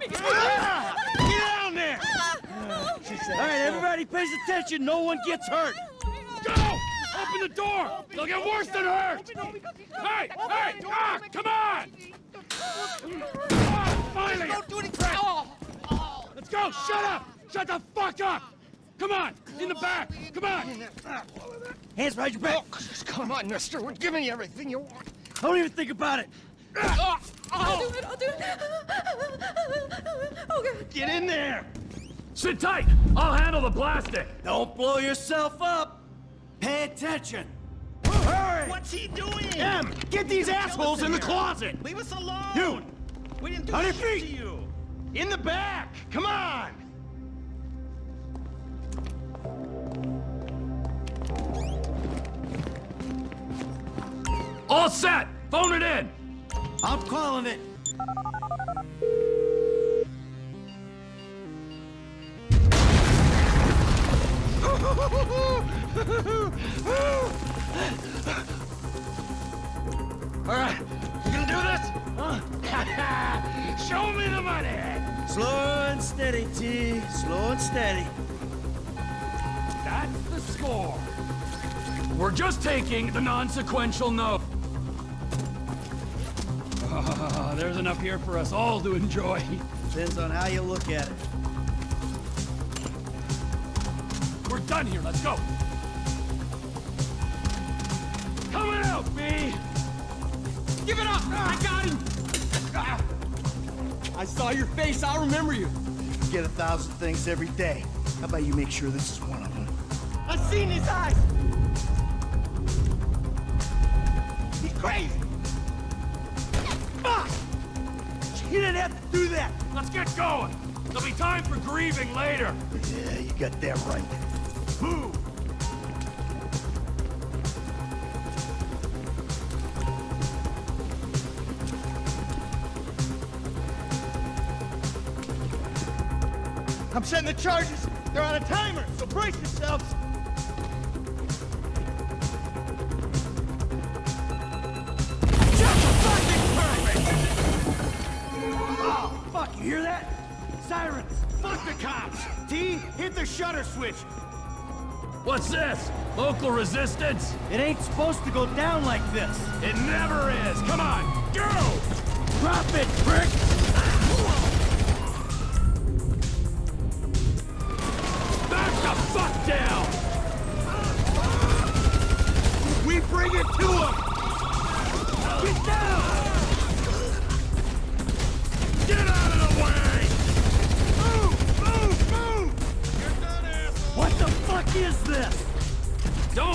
Get down there! All right, everybody pays attention. No one gets hurt. Go! Open the door! They'll get worse than hurt! Hey! Hey! Ah! Come on! Ah, finally! Don't do anything! Oh. Let's go! Shut up! Shut the fuck up! Come on! In the back! Come on! Hands behind your back. Oh, come on, mister. We're giving you everything you want. Don't even think about it. I'll oh. do it, I'll do it. Okay. Get in there. Sit tight! I'll handle the blasting! Don't blow yourself up. Pay attention. Hurry! What's he doing? Em, get these assholes in the closet. Leave us alone! You, We didn't do on your shit to feet. you! In the back. Come on. All set! Phone it in! I'm calling it. All right, you gonna do this? Show me the money! Slow and steady, T. Slow and steady. That's the score. We're just taking the non-sequential note. There's enough here for us all to enjoy. Depends on how you look at it. We're done here. Let's go. Coming out, B. Give it up! I got him! Ah. I saw your face. I'll remember you. You get a thousand things every day. How about you make sure this is one of them? I've seen his eyes. He's crazy. Fuck! You didn't have to do that. Let's get going. There'll be time for grieving later. Yeah, you got that right. Move. I'm setting the charges. They're on a timer, so brace yourselves. Fuck, you hear that? Sirens. Fuck the cops. T, hit the shutter switch. What's this? Local resistance? It ain't supposed to go down like this. It never is. Come on, go! Drop it, prick!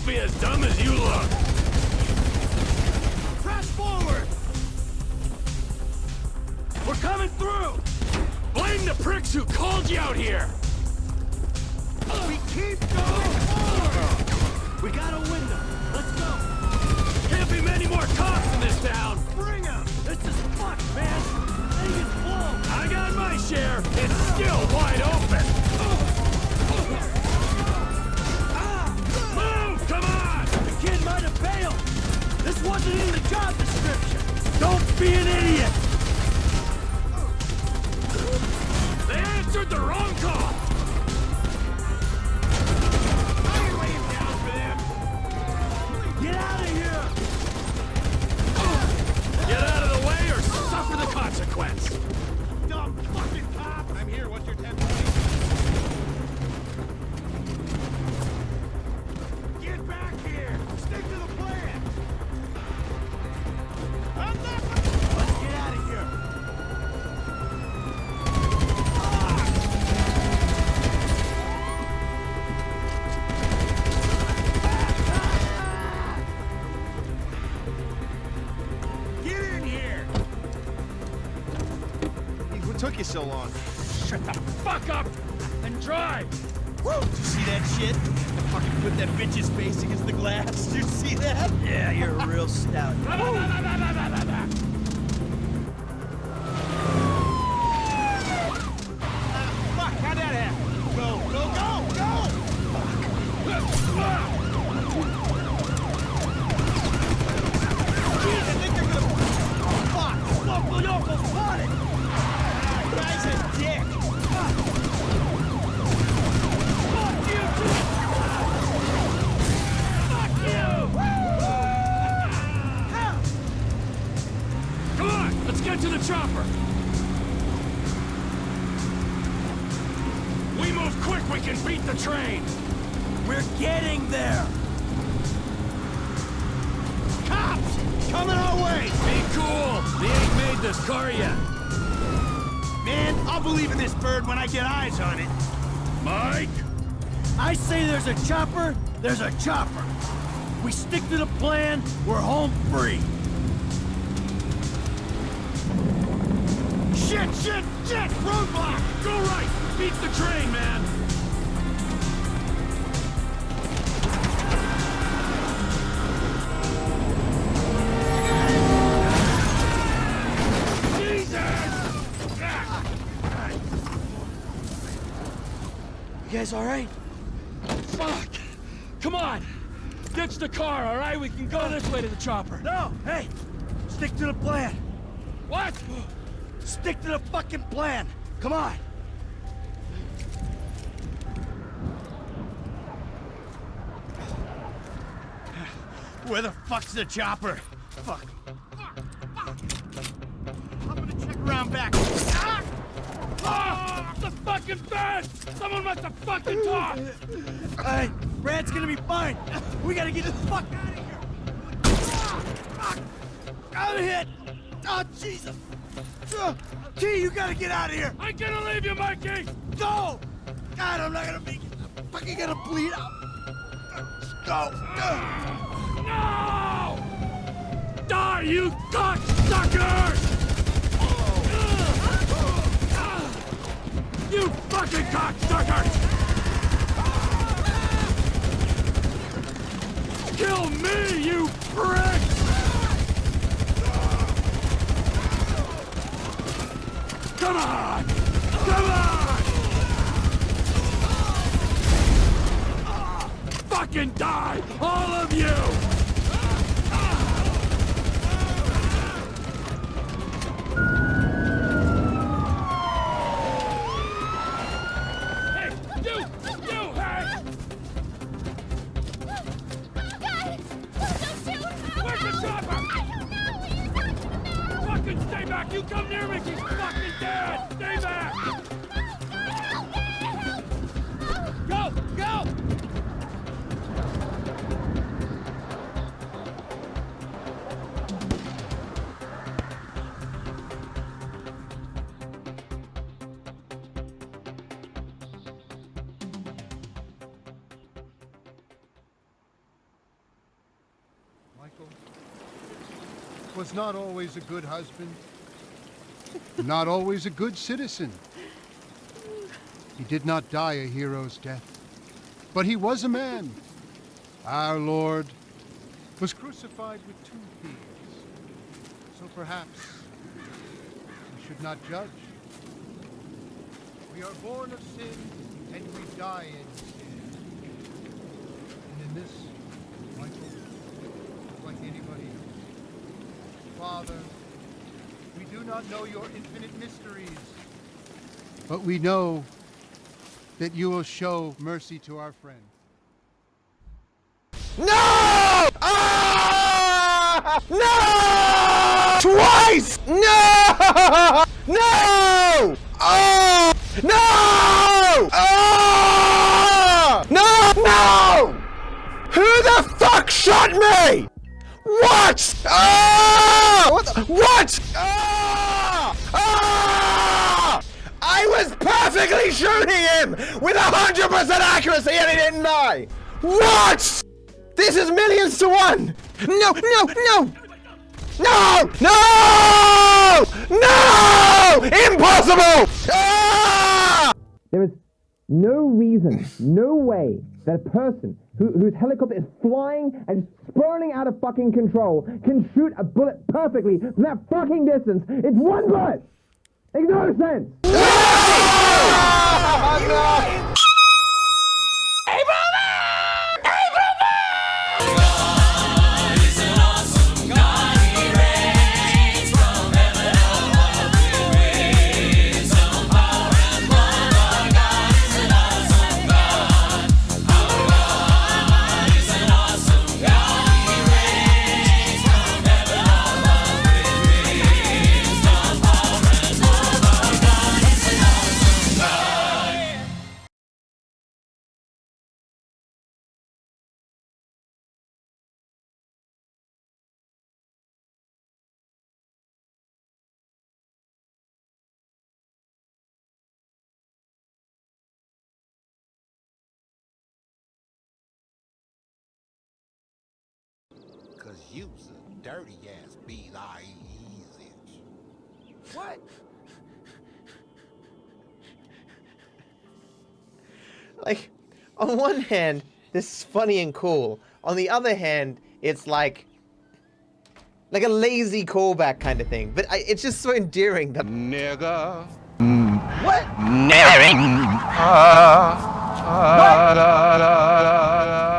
Don't be as dumb as you look. Press forward. We're coming through! Blame the pricks who called you out here! We keep going forward. We got a window. Let's go. Can't be many more cops in this town! Be an idiot. What took you so long? Shut the fuck up and drive. Woo! Did you see that shit? I Fucking put that bitch's face against the glass. Did you see that? Yeah, you're a real stout. Fuck, how'd that happen? Go, go, go, go! Jeez, I think they're gonna... Fuck! Get to the chopper! We move quick, we can beat the train! We're getting there! Cops! Coming our way! Be cool! They ain't made this car yet. Man, I'll believe in this bird when I get eyes on it. Mike? I say there's a chopper, there's a chopper. We stick to the plan, we're home free. Shit, shit, shit! Roadblock! Go right! Beat the train, man! Jesus! You guys alright? Fuck! Come on! Ditch the car, all right? We can go this way to the chopper. No, hey! Stick to the plan. What? Stick to the fucking plan. Come on. Where the fuck's the chopper? Fuck. Fuck. Fuck. I'm gonna check around back. Ah! Ah! The fucking fence! Someone must have fucking talked! Hey, Brad's gonna be fine. We gotta get the fuck out of here. Ah, fuck. I'm hit. Oh, Jesus. T, you gotta get out of here. I'm gonna leave you, Mikey! Go! God, I'm not gonna make it. I'm fucking gonna bleed out. Let's go. No! Die, you cocksuckers! You fucking cocksuckers! Kill me, you prick! Come on! Come on! Fucking die! All of you! Stay back! You come near me, she's fucking dead! Stay back! Go! Go! Michael was not always a good husband, not always a good citizen. He did not die a hero's death, but he was a man. Our Lord was crucified with two thieves. So perhaps we should not judge. We are born of sin and we die in sin. And in this, Michael, like anybody else. Father, do not know your infinite mysteries, but we know that you will show mercy to our friend. No! Ah! No! Twice! No! No! Oh! No! Oh! No! No! Who the fuck shot me? What? Ah! What? the- What? Ah! Ah! I perfectly shooting him with a hundred percent accuracy, and he didn't die. What? This is millions to one. No! No! No! No! No! No! Impossible! Ah! There is no reason, no way that a person who, whose helicopter is flying and spurning out of fucking control can shoot a bullet perfectly from that fucking distance. It's one bullet! Makes no sense! no! You's a dirty ass B-I-E-Z. What? Like, on one hand, this is funny and cool. On the other hand, it's like, like a lazy callback kind of thing. But I, it's just so endearing that. Nigga. What? Ah, ah, da, da.